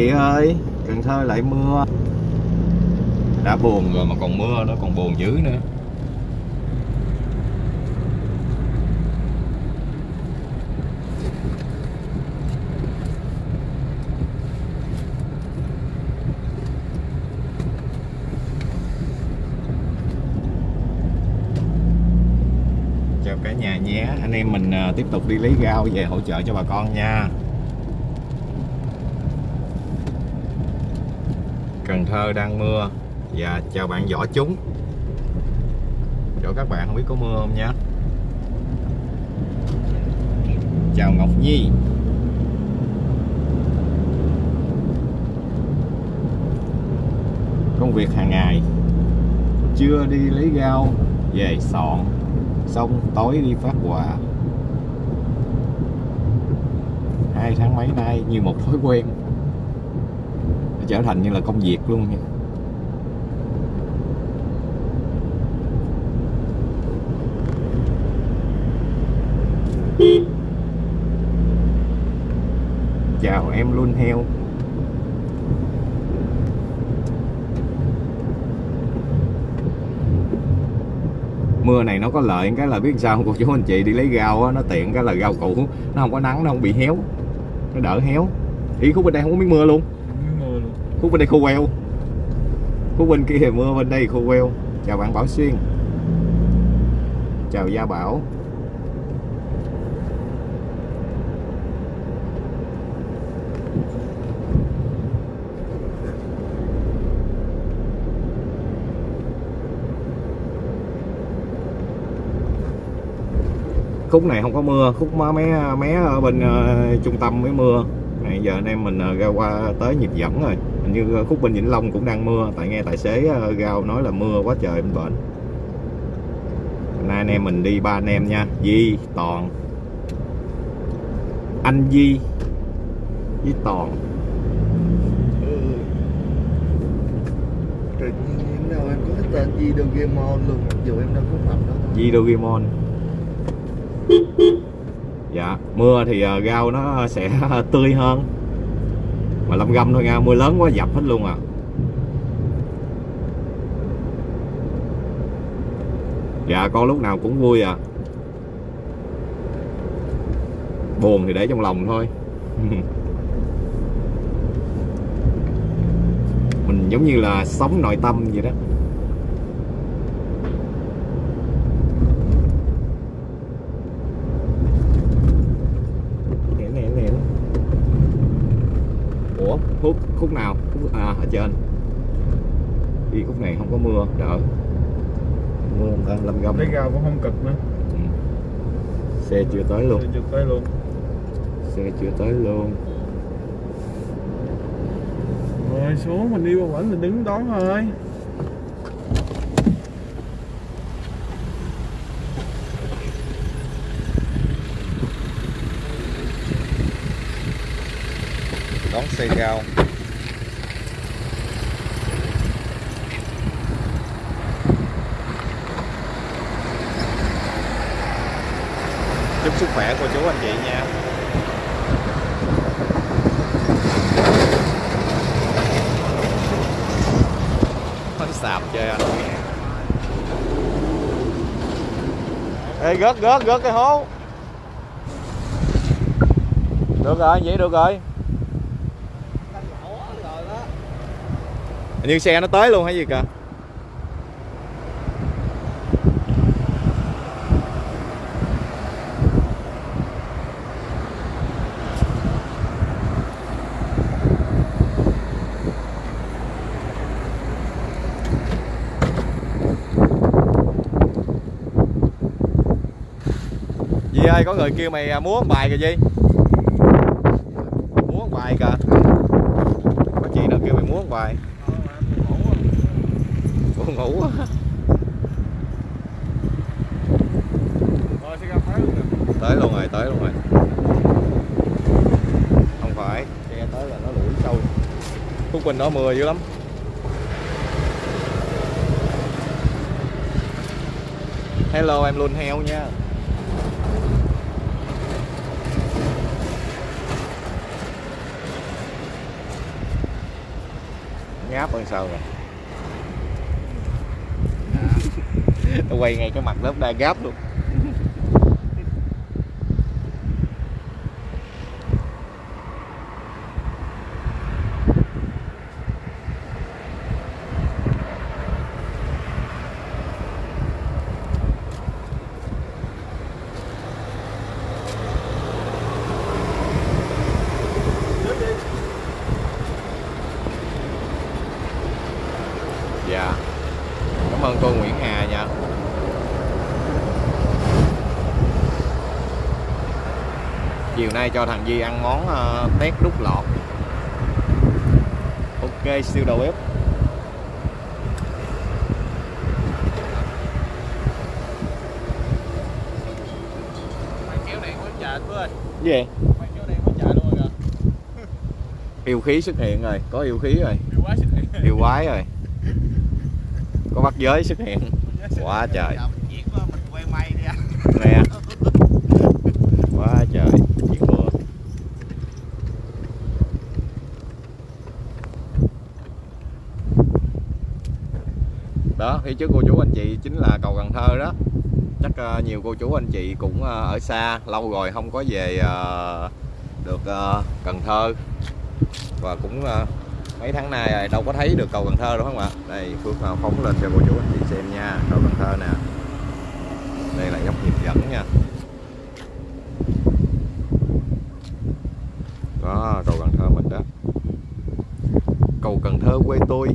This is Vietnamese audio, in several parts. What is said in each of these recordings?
chị ơi, Cần Thơ lại mưa. Đã buồn rồi mà còn mưa nó còn buồn dữ nữa. Chào cả nhà nhé, anh em mình à, tiếp tục đi lấy rau về hỗ trợ cho bà con nha. Cần Thơ đang mưa. Và chào bạn võ chúng. Chỗ các bạn không biết có mưa không nhé chào Ngọc Nhi. Công việc hàng ngày. Chưa đi lấy rau, về sọn. Xong tối đi phát quà. Hai tháng mấy nay, như một thói quen trở thành như là công việc luôn. Nha chào em luôn, heo. Mưa này nó có lợi cái là biết sao cô chú anh chị đi lấy rau á, nó tiện cái là rau củ. Nó không có nắng, nó không bị héo. Nó đỡ héo. Ý khúc bên đây không có miếng mưa luôn khúc bên đây khô queo? Khúc bên kia mưa bên đây khô queo. Chào bạn Bảo Xuyên. Chào Gia Bảo. Khúc này không có mưa khúc mé mé ở bên uh, trung tâm mới mưa này giờ anh em mình uh, ra qua tới nhịp dẫn rồi. Hình như khúc bên vĩnh long cũng đang mưa. Tại nghe tài xế uh, rao nói là mưa quá trời bên bển. Nay anh em mình đi ba anh em nha. Di toàn. Anh di. Với toàn. Tự nhiên em đâu em có cái tên Di Dogemon luôn mặc dù em đâu có mặt đâu. Di Dogemon dạ mưa thì ờ, rau nó sẽ tươi hơn. Mà lâm găm thôi nha, mưa lớn quá dập hết luôn à. Dạ con lúc nào cũng vui à buồn thì để trong lòng thôi. Mình giống như là sống nội tâm vậy đó nè nè nè ủa khúc khúc nào khúc à ở trên. Đi khúc này không có mưa đỡ mưa không lâm găm lấy rau cũng không cực nữa. Ừ. xe chưa tới luôn. Chưa tới luôn. Xe chưa tới luôn. Rồi xuống mình đi qua bển mình đứng đón thôi. Đón xe rau sức khỏe cô chú anh chị nha. Nó sạp chơi anh ê gớt gớt gớt cái hố. Được rồi vậy được rồi. Như xe nó tới luôn hay gì kìa ơi có người kêu mày à, múa bài kìa Di Múa bài kìa. Có chị nào kêu mày múa bài? Buồn ngủ quá. Tới luôn nè. Tới luôn rồi, tới luôn rồi. Không phải. Xe tới là nó lủi sâu. Phúc Bình đó mưa dữ lắm. Hello em luôn heo nha ngáp hơn sao rồi. Quay ngay cái mặt lớp đa gáp luôn dạ cảm ơn cô Nguyễn Hà nha chiều nay cho thằng Di ăn món uh, tét đút lọt. Ok siêu đầu bếp. Gì? Vậy? yêu khí xuất hiện rồi có yêu khí rồi. Kìa quá sức hiện. Yêu quái rồi. Có bắt giới xuất hiện. Quá trời. Việc quá mình quay may đi anh nè quá trời chiếc mưa đó phía trước cô chú anh chị chính là cầu Cần Thơ đó. Chắc uh, nhiều cô chú anh chị cũng uh, ở xa lâu rồi không có về uh, được uh, Cần Thơ. Và cũng uh, mấy tháng nay rồi đâu có thấy được cầu Cần Thơ đâu không ạ? Đây Phước uh, phóng lên cho cô chú anh chị xem nha cầu Cần Thơ nè. Đây là dốc nhịp dẫn nha. Đó cầu Cần Thơ mình đó. Cầu Cần Thơ quê tôi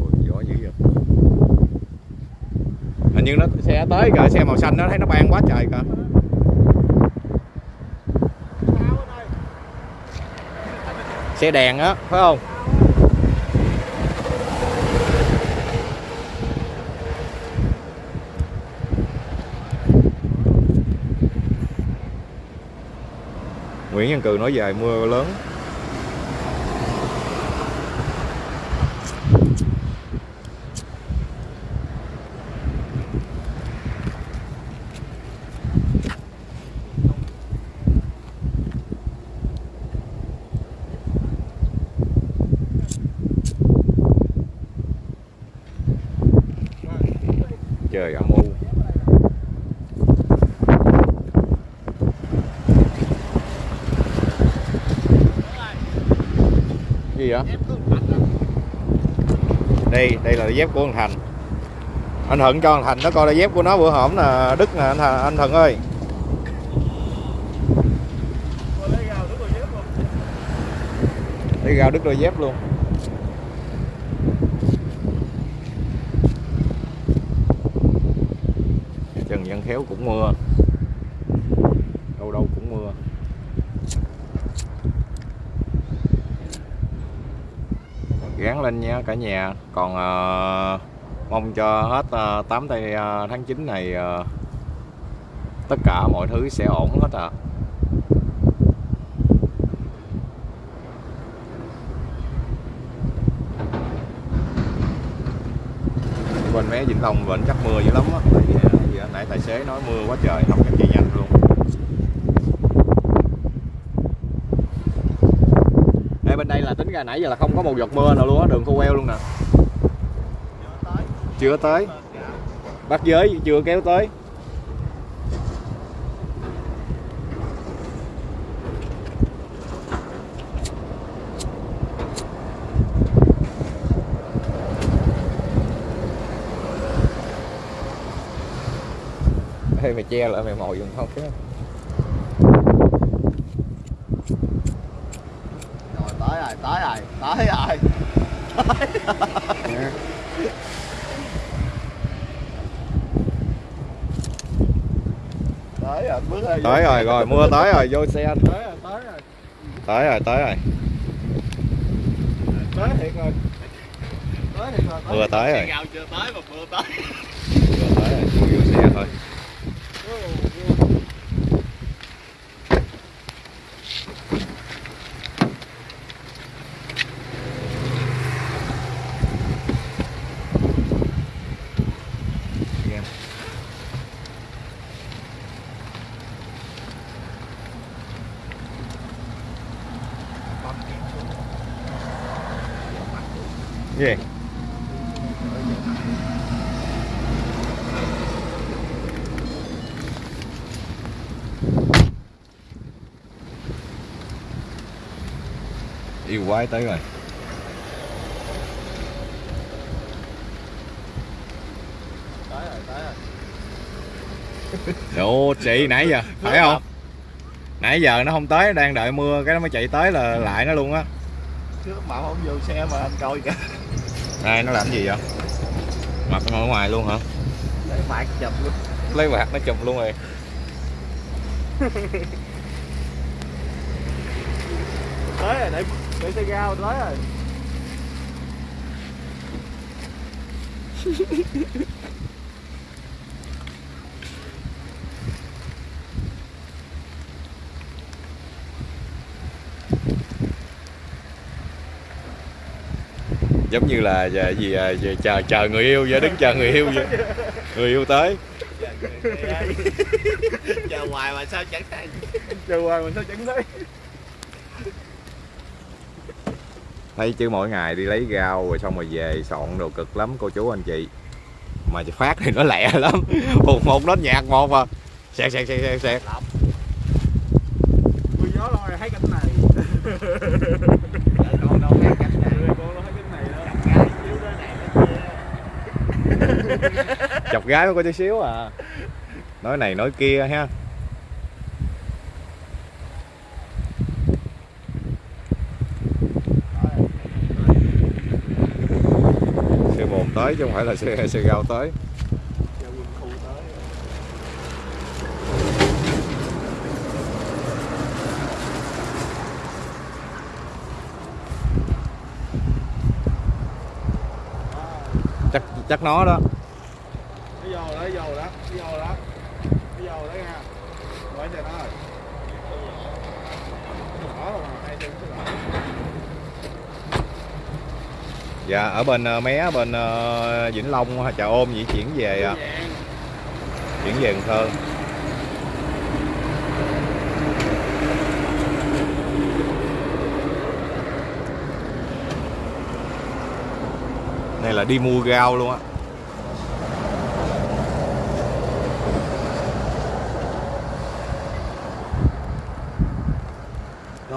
Ôi, gió dữ vậy hình như nó xe tới kìa, xe màu xanh nó thấy nó ban quá trời kìa. Xe đèn á, phải không? Nguyễn Văn Cừ nói về mưa lớn trời âm u gì đây đây là dép của anh Thành. Anh Thuận cho anh Thành nó coi là dép của nó bữa hổm là Đức nè anh, Thành- anh Thuận ơi. Đi gào Đức đôi dép luôn. Trần Văn Khéo cũng mưa đâu đâu cũng mưa gán lên nha cả nhà. Còn ờ, mong cho hết uh, 8 tây ờ, tháng 9 này ờ, tất cả mọi thứ sẽ ổn hết à bên mé Vĩnh Long vẫn chắc mưa dữ lắm á tại vì nãy tài xế nói mưa quá trời không cách chi nhanh luôn Ê, bên đây là tính ra nãy giờ là không có một giọt mưa nào luôn á đường khô queo luôn nè. Chưa tới. Bắt giới chưa kéo tới. Ê, mày che lại mày mồi dùng không chứ Rồi tới rồi, tới rồi, tới rồi. Tới rồi, bước rồi. tới rồi rồi mưa tới rồi vô xe Tới rồi, tới rồi. tới rồi tới rồi Tới thiệt rồi. Tới thiệt rồi. mưa tới rồi gạo chưa tới mà mưa tới mưa tới rồi vô vô xe thôi game gì yêu quái tới rồi. Tới rồi tới rồi Ồ chị nãy giờ phải không? Nãy giờ nó không tới đang đợi mưa cái nó mới chạy tới là lại nó luôn á. Trước mà không vô xe mà anh coi kìa. Đây nó làm gì vậy? Mặt nó ở ngoài luôn hả? Để phạt chụp luôn. Lấy quạt nó chùm luôn rồi. Tới rồi để để xe gao tới rồi. Giống như là giờ gì à, chờ chờ người yêu vậy đứng chờ người yêu vậy. Người yêu tới. Chờ hoài mà sao chẳng thành chờ hoài mình sao chẳng thấy thấy chứ mỗi ngày đi lấy rau rồi xong rồi về soạn đồ cực lắm cô chú anh chị. Mà phát thì nó lẹ lắm. Một một nốt nhạc một à xẹt xẹt xẹt xẹt xẹt. Mưa gió lo rồi thấy cảnh này. Con đâu thấy cảnh này. Con đâu thấy cảnh này đâu gặp gái chiếu đó này nó kia. Chọc gái mới có tí xíu à. Nói này nói kia ha xe bồn tới chứ không phải là xe xe gao tới. Tới chắc chắc nó đó nó vô đó nó vô đó nó vô đó nó vô đó nha quay cho nó rồi đó mà hai chân cái lại dạ ở bên ờ, mé bên ờ, Vĩnh Long chợ ôm vậy chuyển về à, chuyển về Cần Thơ. Này là đi mua rau luôn á.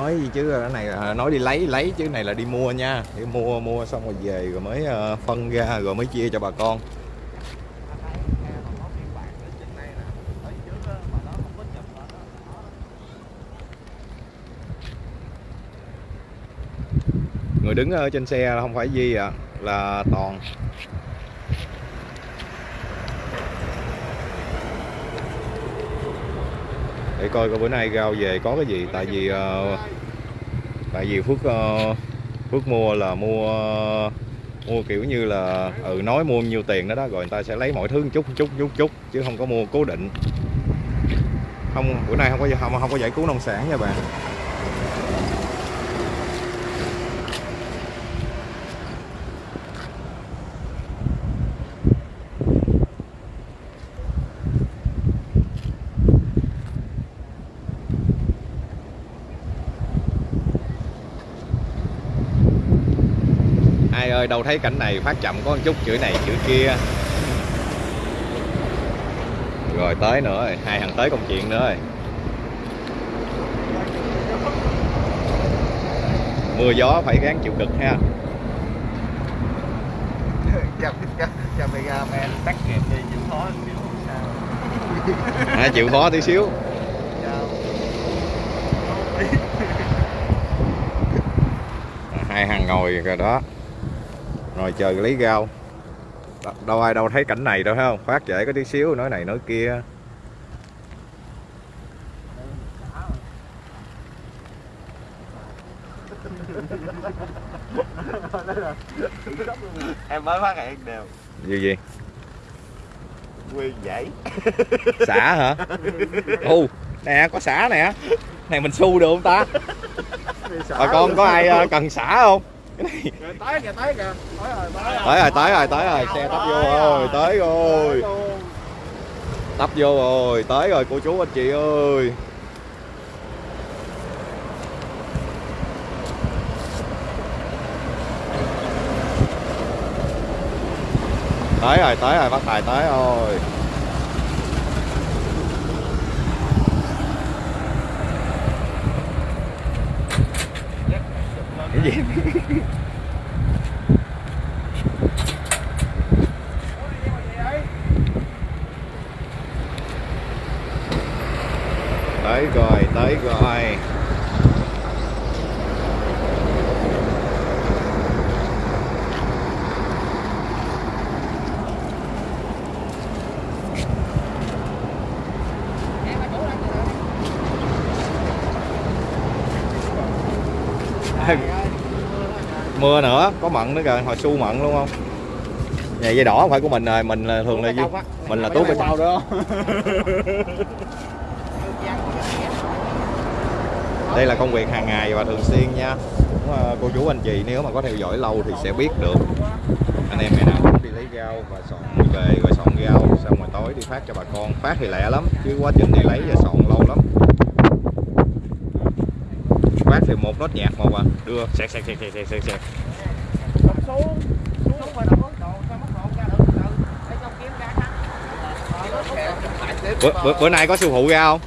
Nói gì chứ cái này là nói đi lấy lấy chứ này là đi mua nha. Đi mua mua xong rồi về rồi mới ờ, phân ra rồi mới chia cho bà con. Người đứng ở trên xe không phải Di à là Toàn. Để coi coi bữa nay rau về có cái gì tại vì uh, tại vì Phước ờ, Phước mua là mua mua kiểu như là ừ nói mua nhiêu tiền đó đó rồi người ta sẽ lấy mọi thứ một chút một chút một chút một chút chứ không có mua cố định. Không bữa nay không có không, không có giải cứu nông sản nha bạn ai ơi đâu thấy cảnh này phát chậm có một chút chữ này chữ kia. Rồi tới nữa rồi hai thằng tới công chuyện nữa rồi. Mưa gió phải gắng chịu cực ha. Chào cameraman tắt kịp đi chịu khó xíu không sao. À, chịu khó tí xíu. Hai thằng ngồi rồi đó rồi chờ lấy rau. Đâu ai đâu thấy cảnh này đâu thấy không? Phát trễ có tí xíu nói này nói kia. Em mới phát hiện đều gì gì? Nguyên dãy. Xả hả? U nè có xả nè. Này mình xu được không ta? Bà con có ai ờ, cần xả không tới kìa tới kìa tới rồi tới rồi. Tới rồi tới rồi xe tấp vô rồi tới rồi. Tấp vô rồi tới rồi cô chú anh chị ơi. Tới rồi tới rồi bắt tài tới rồi. Cái gì tới rồi tới rồi Ê, mưa nữa kìa hồi su mận luôn không? Nhà dây đỏ không phải của mình rồi mình là thường là gì mình là tốt cái đó. Đây là công việc hàng ngày và thường xuyên nha. Ờ, cô chú anh chị nếu mà có theo dõi lâu thì sẽ biết được. Anh em ngày nào cũng đi lấy rau và soạn về rồi soạn rau xong rồi tối đi phát cho bà con. Phát thì lẹ lắm chứ quá trình đi lấy và soạn lâu lắm. Phát thì một nốt nhạc một à. Đưa. Sẹt sẹt sẹt sẹt sẹt sẹt xuống xuống rồi đâu độ sao mất độ ra được từ để trong kiếm ra khăn bữa, bữa, bữa nay có siêu phụ ra không?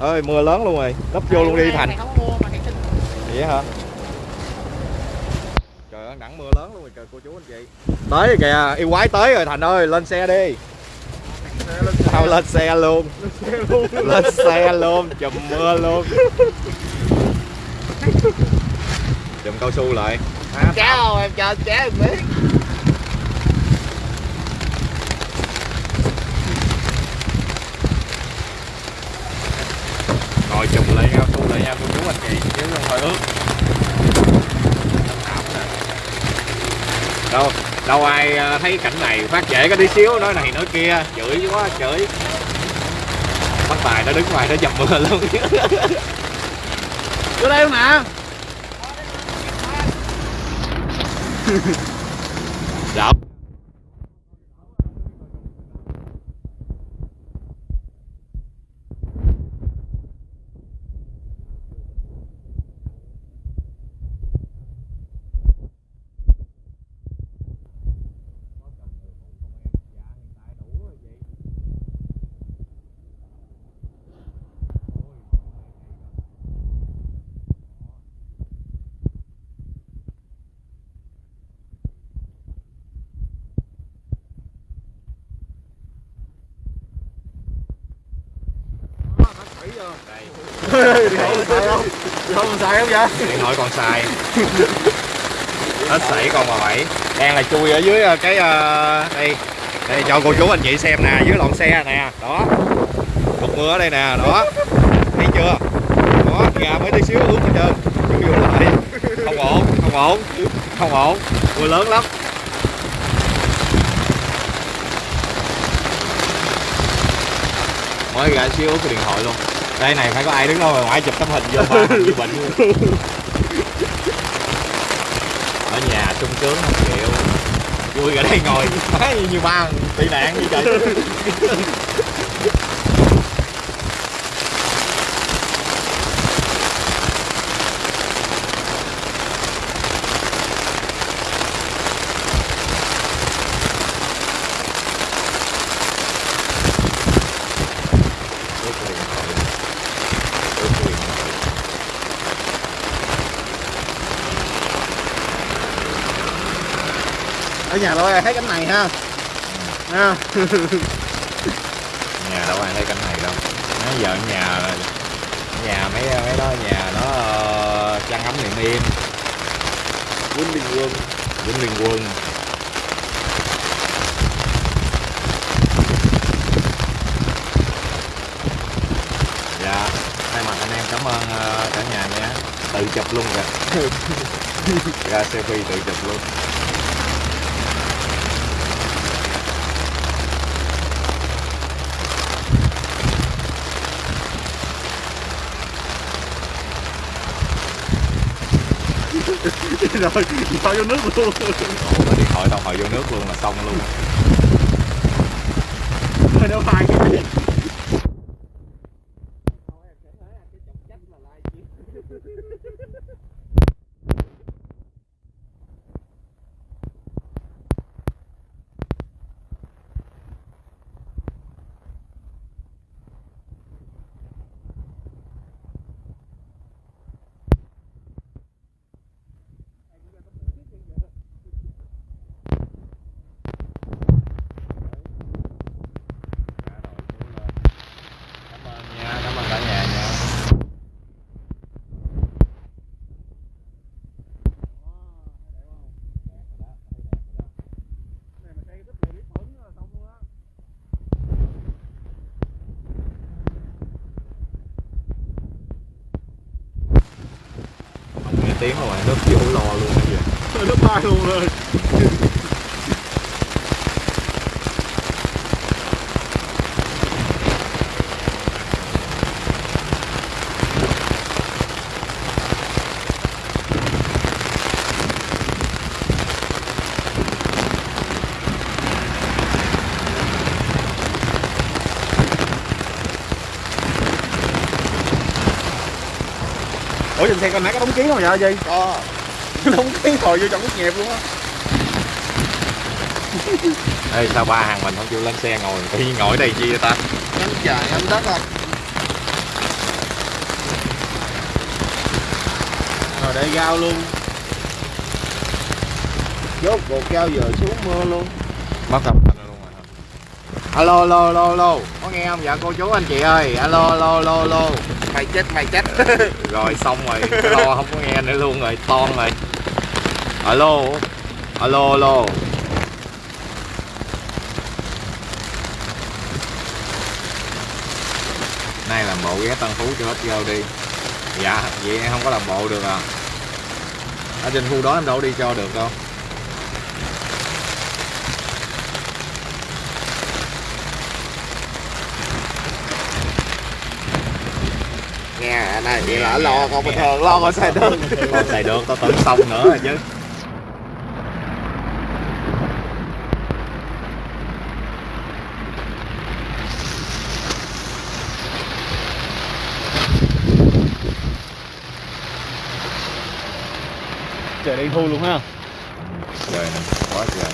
Ơi mưa lớn luôn rồi. Lấp vô luôn đi thành. vậy hả? Trời ơi nắng mưa lớn luôn rồi kìa cô chú anh chị. Tới rồi kìa yêu quái tới rồi thành ơi lên xe đi. Tao lên xe luôn. Lên xe luôn chùm mưa luôn. Chùm cao su lại à, kéo không? Em cho kéo em biết. Rồi chùm lại cao su lại nha cô chú anh chị chứ không thôi ướt đâu đâu ai à, thấy cảnh này phát trễ có tí xíu nói này nói kia chửi quá chửi. Bắt tài nó đứng ngoài nó dầm mưa luôn. Vô đây không nè dạ đây không xài không vậy điện thoại còn xài. Hết sảy còn mà bảy đang là chui ở dưới ờ, cái ờ, đây. Đây, cho cô chú anh chị xem nè, dưới lọn xe nè. Đó. Cục mưa ở đây nè, đó. Thấy chưa? Đó gà mới tí xíu ướt hết trơn. Chui vô lại. Không ổn không ổn. Không ổn. Mưa lớn lắm. Mới gà xíu ướt cái điện thoại luôn đây này phải có ai đứng đâu mà ngoại chụp tấm hình vô ba như bệnh ở nhà sung sướng không chịu. Vui ở đây ngồi. Má như, ba tị nạn như vậy Ướt cái điện thoại. Ướt cái điện thoại nhà tôi thấy cảnh này ha? Ha? Nhà đâu ai thấy cảnh này đâu. Nó giờ nhà nhà mấy mấy đó nhà nó ờ, chăn ấm niệm yên. Quân bình quân. Vĩnh liên quân. Dạ thay mặt anh em cảm ơn ờ, cả nhà nha tự chụp luôn kìa. Ra selfie tự chụp luôn rồi cho vô nước luôn. Ủa, điện thoại tao hồi vô nước luôn là xong luôn. Rồi đâu phải cái gì tiếng rồi bạn, nước vô lo luôn bây giờ Nó bay luôn rồi xe con nãy có đóng kiến không vậy gì? Có. Đóng kiến hồi vô trong cái nhẹp luôn á. Ê sao ba hàng mình không chịu lên xe ngồi? Tự nhiên ngồi đây chi vậy ta. Anh chạy anh đất à Rồi để gao luôn. Rốt cuộc cao giờ xuống mưa luôn. Mất âm thanh luôn rồi. Alo alo alo alo. Có nghe không? Dạ cô chú anh chị ơi. Alo alo alo alo. Mày chết mày chết rồi xong rồi, lo không có nghe nữa luôn rồi ton rồi. Alo alo alo. Nay làm bộ ghé Tân Phú cho hết vô đi. Dạ vậy em không có làm bộ được à. Ở trên khu đó em đâu đi cho được đâu. Nghe. Anh ơi vậy là lo con bình thường lo con xe đơn còn xài được. Tao tưởng xong nữa rồi chứ. Trời đen thui luôn ha. Trời quá trời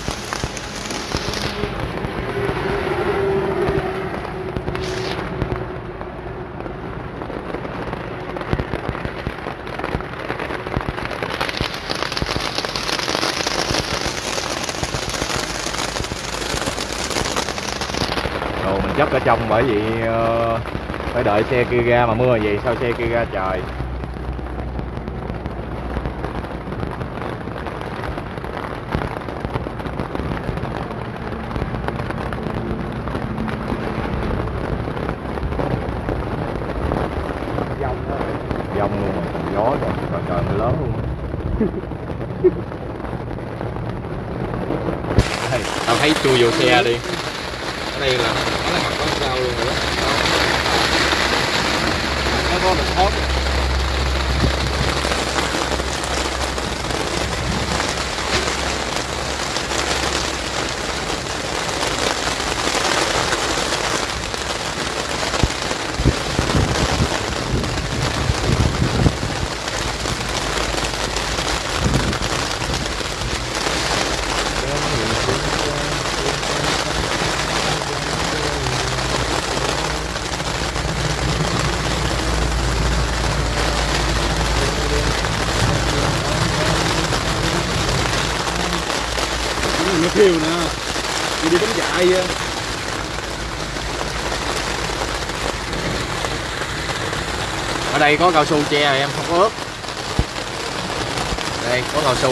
đồ mình chấp ở trong bởi vì ờ, phải đợi xe kia ra mà mưa vậy sao xe kia ra trời dông luôn gió rồi trời trời mưa lớn luôn. Tao thấy chui vô xe đi. Ở đây là nó là mặt có sao luôn rồi đó Nó có được hốt Nó kêu nè Đi đi đánh chạy vậy ở đây có cao su che rồi em không có ướt đây có cao su.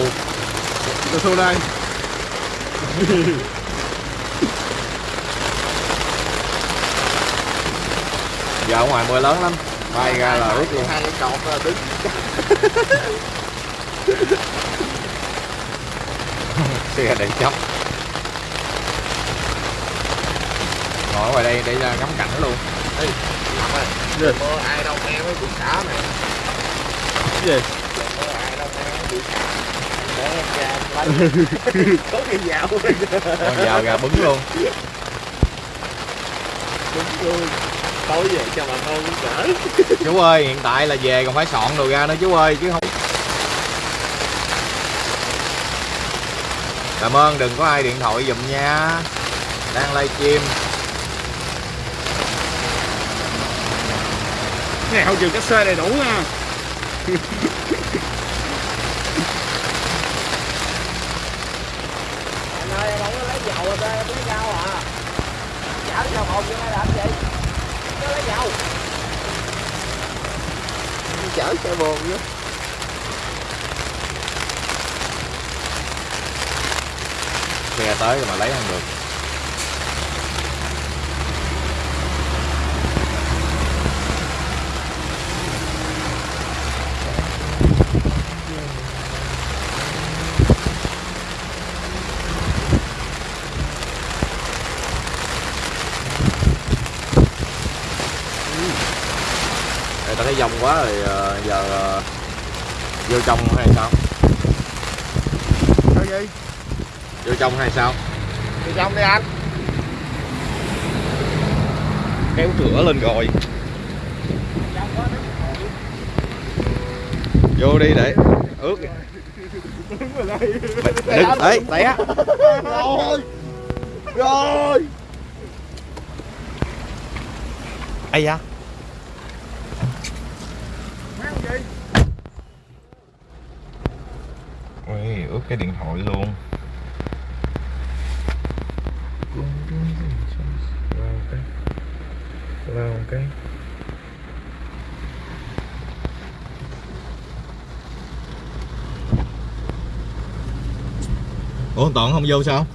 Tôi xô đây. Giờ ở ngoài mưa lớn lắm bay ra là ướt luôn. Hai cái cột đứng. Xe để chấp ngồi ngoài đây để ra ngắm cảnh luôn Mưa ai đâu nghe mới bị xả mày? Cái gì? Mưa ai đâu nghe mới bị xả Để em ra lấy. Có cái dạo con dao ra bứng luôn. Đúng luôn. Tối về cho bà con cũng cỡ chú ơi hiện tại là về còn phải soạn đồ ra nữa chú ơi chứ không cảm ơn đừng có ai điện thoại giùm nha. Đang livestream này hậu trường cách xe đầy đủ nha Anh ơi em không có lấy dầu rồi em lấy rau à? Chả đi dầu hồn cho làm gì? Nó lấy dầu. Chở xe bồn nữa xe tới mà lấy không được Ta thấy dông quá rồi ờ, giờ ờ, vô trong hay sao? Sao gì? Vô trong hay sao? Đi trong đi anh. Kéo cửa lên rồi. Vô đi để ướt. Đừng, ấy, té. Rồi. Rồi. Ây da. Mang gì? Ui, ướt cái điện thoại luôn. Lao cái. Lao cái. Ủa Toàn không vô sao?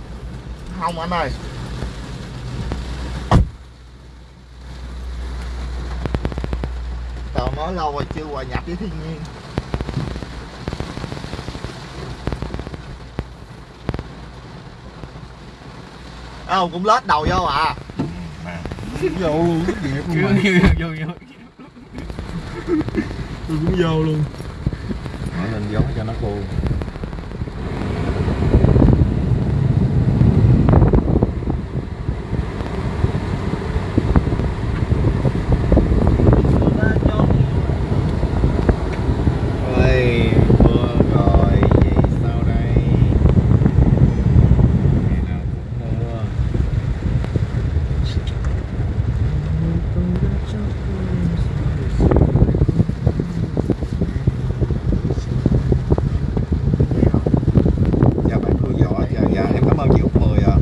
Không anh ơi. Tao nói lâu rồi chưa hòa nhập với thiên nhiên. Ờ cũng lết đầu vô à. Vô luôn, dẹp luôn vô vô. Tôi cũng vô luôn Mở lên gió cho nó khô Ôi, mưa rồi, vậy sao đây? Ngày nào cũng mưa Chào bạn Khương Võ, dạ, dạ em cảm ơn chị Út Mười ạ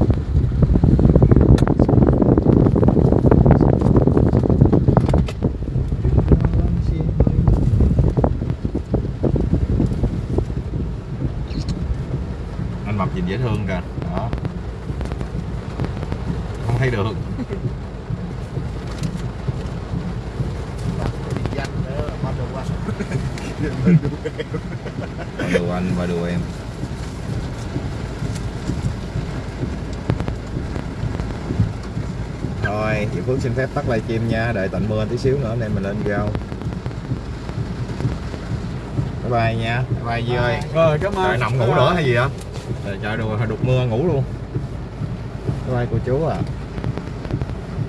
Anh mập nhìn dễ thương kìa, đó Không thấy được Danh nữa mà được quá. Và đùa anh và đùa em Thôi, chị Phước xin phép tắt livestream nha Đợi tạnh mưa tí xíu nữa em mình lên video Bye bye nha Bye bye Duy ơi. Rồi cảm ơn. Trời nằm ngủ nữa hay gì á Trời, trời đùa, đục mưa ngủ luôn. Bye bye cô chú à